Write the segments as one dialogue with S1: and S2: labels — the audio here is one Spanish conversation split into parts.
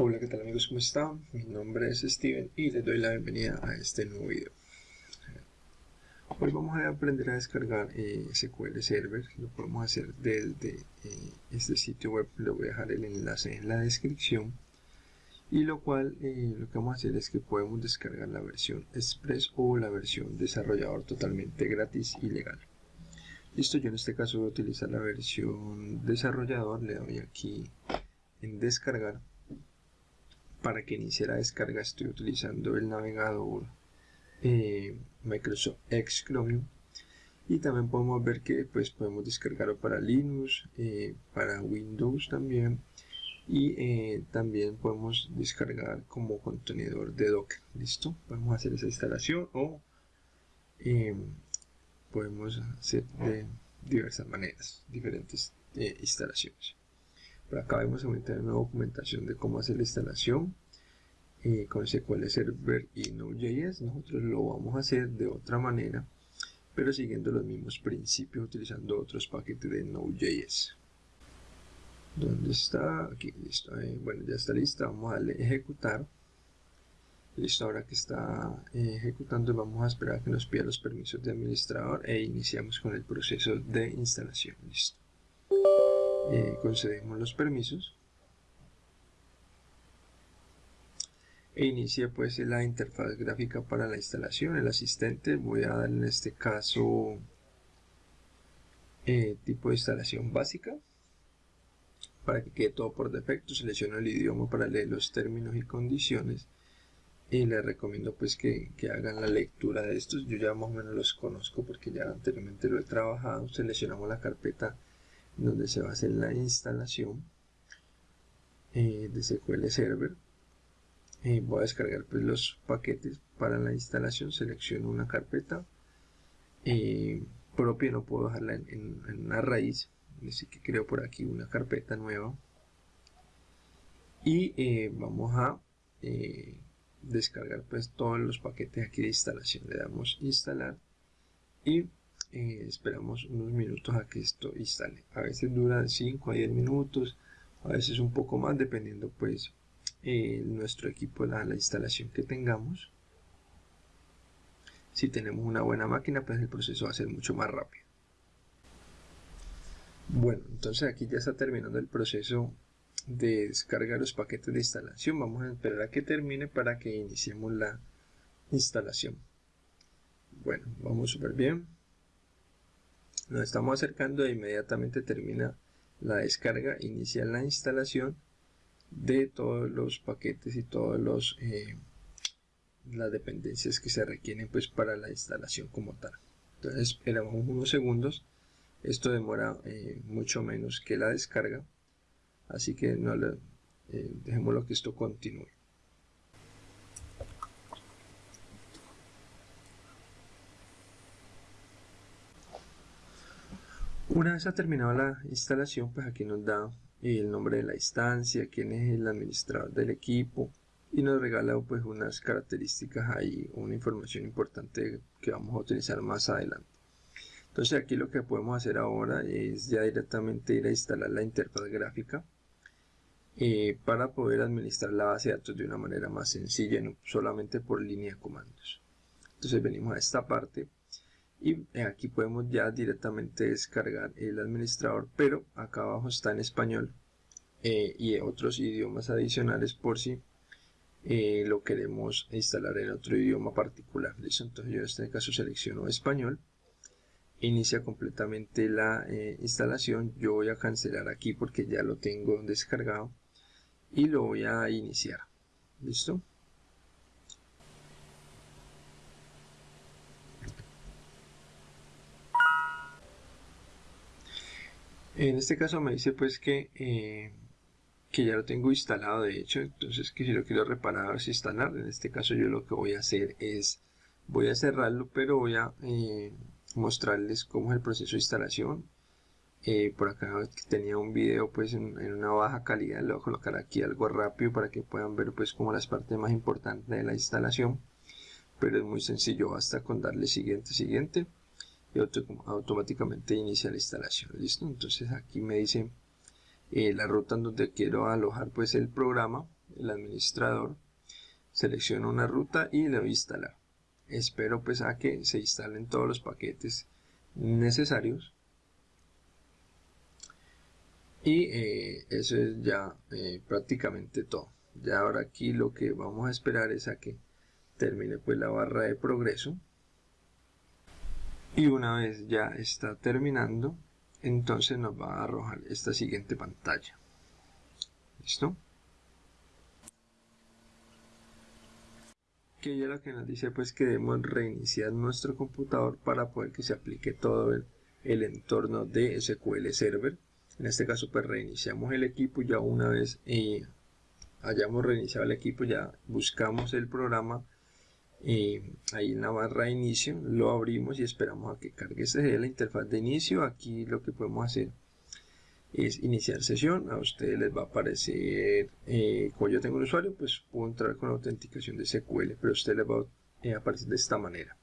S1: Hola, ¿qué tal amigos? ¿Cómo están? Mi nombre es Steven y les doy la bienvenida a este nuevo video. Hoy vamos a aprender a descargar eh, SQL Server, lo podemos hacer desde eh, este sitio web, le voy a dejar el enlace en la descripción y lo cual eh, lo que vamos a hacer es que podemos descargar la versión Express o la versión desarrollador totalmente gratis y legal. Listo, yo en este caso voy a utilizar la versión desarrollador, le doy aquí en descargar para que inicie la descarga estoy utilizando el navegador eh, Microsoft X Chromium y también podemos ver que pues podemos descargarlo para Linux eh, para Windows también. Y eh, también podemos descargar como contenedor de Docker listo podemos hacer esa instalación o podemos hacer de diversas maneras diferentes instalaciones por acá vemos aumentar una documentación de cómo hacer la instalación eh, con SQL Server y Node.js. Nosotros lo vamos a hacer de otra manera, pero siguiendo los mismos principios utilizando otros paquetes de Node.js. ¿Dónde está? Aquí, listo. Eh, bueno, ya está lista. Vamos a darle ejecutar. Listo, ahora que está eh, ejecutando vamos a esperar a que nos pida los permisos de administrador e iniciamos con el proceso de instalación. Listo. Eh, concedemos los permisos. E inicia pues la interfaz gráfica para la instalación. El asistente voy a dar en este caso eh, tipo de instalación básica para que quede todo por defecto. Selecciono el idioma para leer los términos y condiciones y les recomiendo pues que, que, hagan la lectura de estos. Yo ya más o menos los conozco porque ya anteriormente lo he trabajado. Seleccionamos la carpeta donde se va a hacer la instalación eh, de SQL Server. Eh, voy a descargar pues, los paquetes para la instalación. Selecciono una carpeta eh, propia no puedo dejarla en, una raíz. Así que creo por aquí una carpeta nueva. Y vamos a descargar pues todos los paquetes aquí de instalación. Le damos instalar y eh, esperamos unos minutos a que esto instale. A veces dura 5 a 10 minutos a veces un poco más dependiendo pues eh, nuestro equipo la, la instalación que tengamos. Si tenemos una buena máquina pues el proceso va a ser mucho más rápido. Bueno entonces aquí ya está terminando el proceso de descargar los paquetes de instalación. Vamos a esperar a que termine para que iniciemos la instalación. Bueno vamos súper bien nos estamos acercando e inmediatamente termina la descarga, inicia la instalación de todos los paquetes y todas los eh, las dependencias que se requieren pues para la instalación como tal. Entonces esperamos unos segundos. Esto demora eh, mucho menos que la descarga. Así que no eh, dejémoslo que esto continúe Una vez ha terminado la instalación, pues aquí nos da el nombre de la instancia, quién es el administrador del equipo y nos regala pues unas características ahí, una información importante que vamos a utilizar más adelante. Entonces aquí lo que podemos hacer ahora es ya directamente ir a instalar la interfaz gráfica eh, para poder administrar la base de datos de una manera más sencilla, no solamente por línea de comandos. Entonces venimos a esta parte y aquí podemos ya directamente descargar el administrador pero acá abajo está en español eh, y otros idiomas adicionales por si eh, lo queremos instalar en otro idioma particular. ¿listo? entonces yo en este caso selecciono español. Inicia completamente la eh, instalación. Yo voy a cancelar aquí porque ya lo tengo descargado y lo voy a iniciar. Listo En este caso me dice pues que, eh, que ya lo tengo instalado de hecho, entonces que si lo quiero reparar o instalar, en este caso yo lo que voy a hacer es, voy a cerrarlo pero voy a eh, mostrarles cómo es el proceso de instalación. Eh, por acá tenía un video pues en, una baja calidad, le voy a colocar aquí algo rápido para que puedan ver pues como las partes más importantes de la instalación. Pero es muy sencillo, basta con darle siguiente, siguiente y automáticamente inicia la instalación. Listo entonces aquí me dice eh, la ruta en donde quiero alojar pues el programa el administrador, selecciono una ruta y le voy a instalar. Espero pues a que se instalen todos los paquetes necesarios. Y eh, eso es ya eh, prácticamente todo. Ya ahora aquí lo que vamos a esperar es a que termine pues la barra de progreso y una vez ya está terminando entonces nos va a arrojar esta siguiente pantalla. Listo que ya lo que nos dice pues que debemos reiniciar nuestro computador para poder que se aplique todo el, entorno de SQL Server. En este caso pues reiniciamos el equipo. Ya una vez eh, hayamos reiniciado el equipo ya buscamos el programa eh, ahí en la barra inicio lo abrimos y esperamos a que cargue este la interfaz de inicio. Aquí lo que podemos hacer es iniciar sesión. A ustedes les va a aparecer eh, como yo tengo un usuario pues puedo entrar con autenticación de SQL pero a ustedes les va a aparecer de esta manera.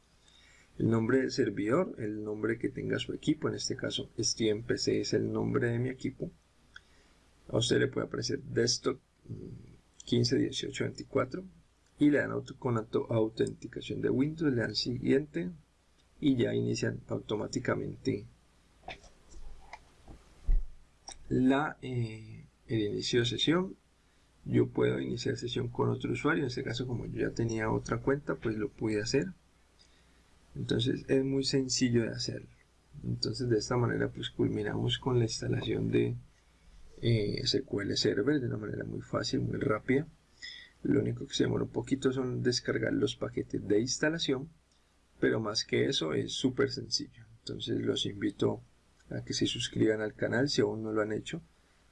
S1: El nombre del servidor, el nombre que tenga su equipo, en este caso STMPC es el nombre de mi equipo. A usted le puede aparecer desktop 151824 mm, y le dan auto, con auto, autenticación de Windows, le dan siguiente y ya inician automáticamente la, eh, el inicio de sesión. Yo puedo iniciar sesión con otro usuario, en este caso como yo ya tenía otra cuenta, pues lo pude hacer. Entonces es muy sencillo de hacerlo entonces de esta manera pues culminamos con la instalación de eh, SQL Server de una manera muy fácil, muy rápida lo único que se demora un poquito son descargar los paquetes de instalación pero más que eso es súper sencillo entonces los invito a que se suscriban al canal si aún no lo han hecho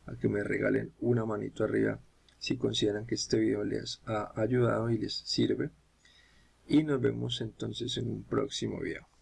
S1: a que me regalen una manito arriba si consideran que este video les ha ayudado y les sirve y nos vemos entonces en un próximo video.